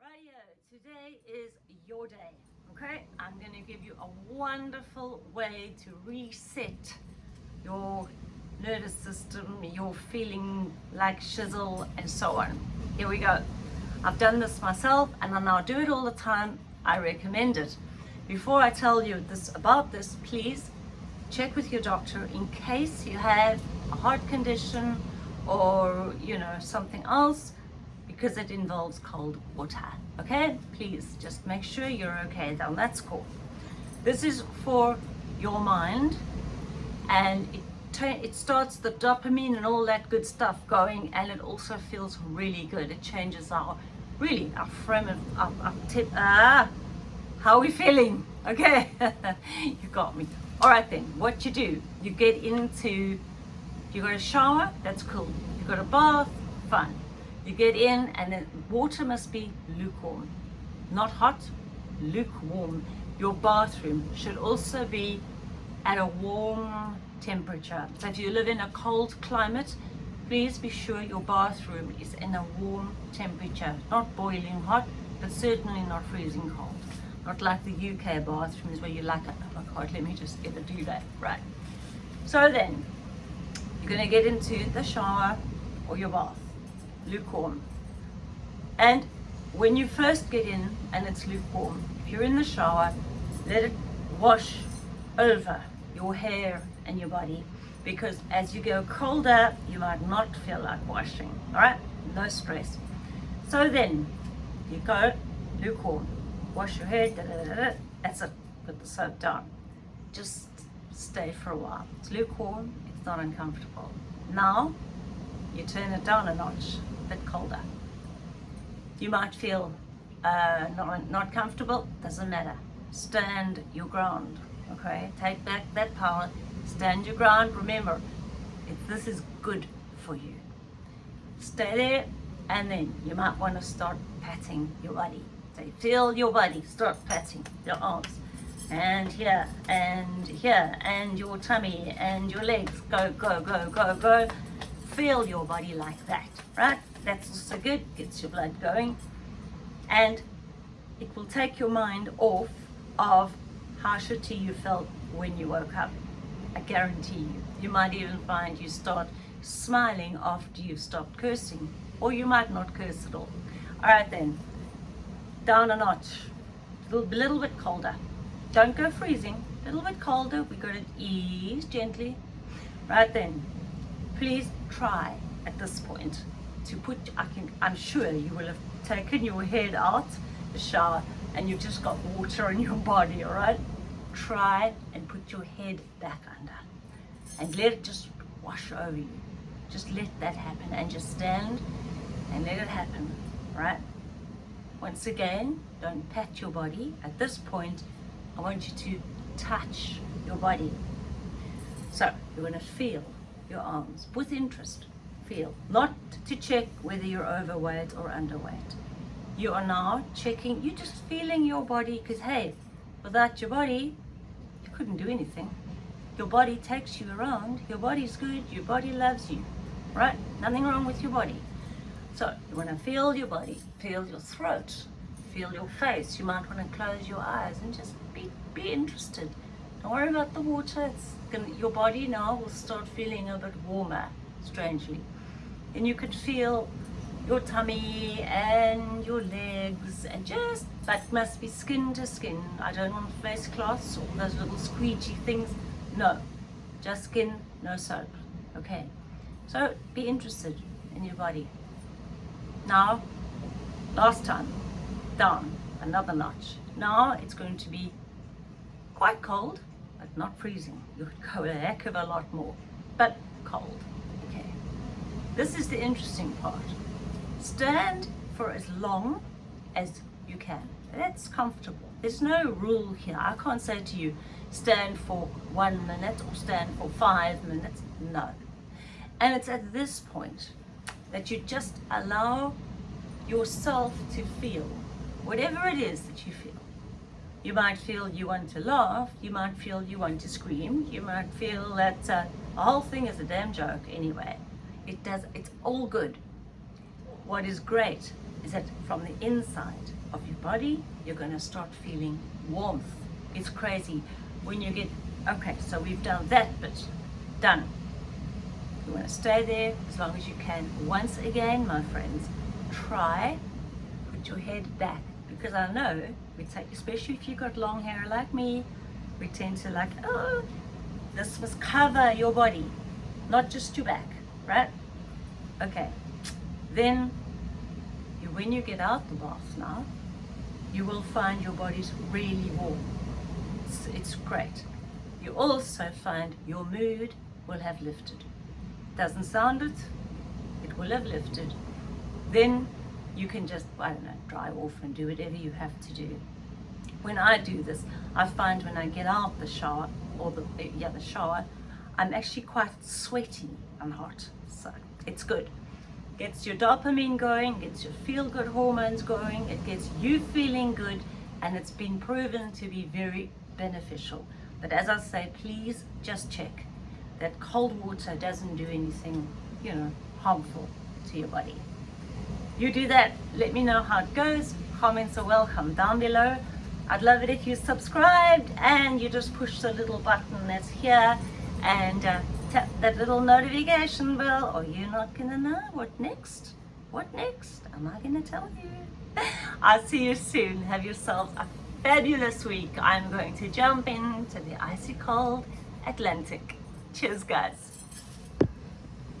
Radio, today is your day, okay? I'm going to give you a wonderful way to reset your nervous system, you're feeling like shizzle and so on. Here we go. I've done this myself and I now do it all the time. I recommend it. Before I tell you this about this, please check with your doctor in case you have a heart condition or you know something else because it involves cold water okay? Please just make sure you're okay. Then that's cool. This is for your mind and it it starts the dopamine and all that good stuff going and it also feels really good. It changes our really our frame of our, our tip ah how are we feeling okay? You got me. All right then what you do you get into you got a shower that's cool. You got a bath fun you get in and the water must be lukewarm not hot lukewarm. Your bathroom should also be at a warm temperature. So if you live in a cold climate please be sure your bathroom is in a warm temperature. Not boiling hot but certainly not freezing cold. Not like the UK bathrooms where you're like oh my god let me just get a do that right? So then you're going to get into the shower or your bath lukewarm. And when you first get in and it's lukewarm if you're in the shower let it wash over your hair and your body because as you go colder you might not feel like washing all right? No stress. So then you go lukewarm wash your hair da, da, da, that's it put the soap down. Just stay for a while. It's lukewarm it's not uncomfortable. Now you turn it down a notch bit colder. You might feel uh, not, not comfortable doesn't matter. Stand your ground okay? Take back that power stand your ground. Remember if this is good for you stay there and then you might want to start patting your body. So you feel your body start patting your arms. And here and here and your tummy and your legs. Go go go go go feel your body like that right that's also good gets your blood going and it will take your mind off of how shitty you felt when you woke up. I guarantee you. You might even find you start smiling after you've stopped cursing. Or you might not curse at all. Alright then, down a notch. A little, little bit colder. Don't go freezing. A little bit colder. we got to ease gently. Right then, please try at this point to put, I can, I'm sure you will have taken your head out the shower and you've just got water in your body, all right? Try and put your head back under and let it just wash over you. Just let that happen and just stand and let it happen, right? Once again, don't pat your body. At this point, I want you to touch your body. So you're going to feel your arms with interest. Feel, not to check whether you're overweight or underweight. You are now checking you're just feeling your body because hey without your body you couldn't do anything. Your body takes you around your body's good your body loves you right? Nothing wrong with your body. So you want to feel your body feel your throat feel your face. You might want to close your eyes and just be be interested don't worry about the water. It's gonna your body now will start feeling a bit warmer strangely. And you could feel your tummy and your legs and just that must be skin to skin. I don't want face cloths or those little squeegee things. No just skin no soap okay? So be interested in your body. Now last time down another notch. Now it's going to be quite cold but not freezing. You could go a heck of a lot more. But cold. Okay. This is the interesting part. Stand for as long as you can. That's comfortable. There's no rule here. I can't say to you stand for one minute or stand for five minutes. No. And it's at this point that you just allow yourself to feel whatever it is that you feel you might feel you want to laugh you might feel you want to scream you might feel that uh, the whole thing is a damn joke anyway it does it's all good what is great is that from the inside of your body, you're going to start feeling warmth. It's crazy when you get, okay, so we've done that bit, done. You want to stay there as long as you can. Once again, my friends, try put your head back because I know we take, especially if you've got long hair like me, we tend to like, oh, this must cover your body, not just your back, right? Okay, then you, when you get out the bath now, you will find your body's really warm. It's, it's great. You also find your mood will have lifted. Doesn't sound it, it will have lifted. Then you can just, I don't know, dry off and do whatever you have to do. When I do this, I find when I get out the shower, or the, eh, yeah, the shower, I'm actually quite sweaty and hot. So it's good. Gets your dopamine going, gets your feel-good hormones going, it gets you feeling good, and it's been proven to be very beneficial. But as I say, please just check that cold water doesn't do anything, you know, harmful to your body. You do that, let me know how it goes. Comments are welcome down below. I'd love it if you subscribed and you just push the little button that's here and uh, tap that little notification bell or you're not gonna know what next. What next? Am I gonna tell you? I'll see you soon. Have yourselves a fabulous week. I'm going to jump into the icy cold Atlantic. Cheers guys.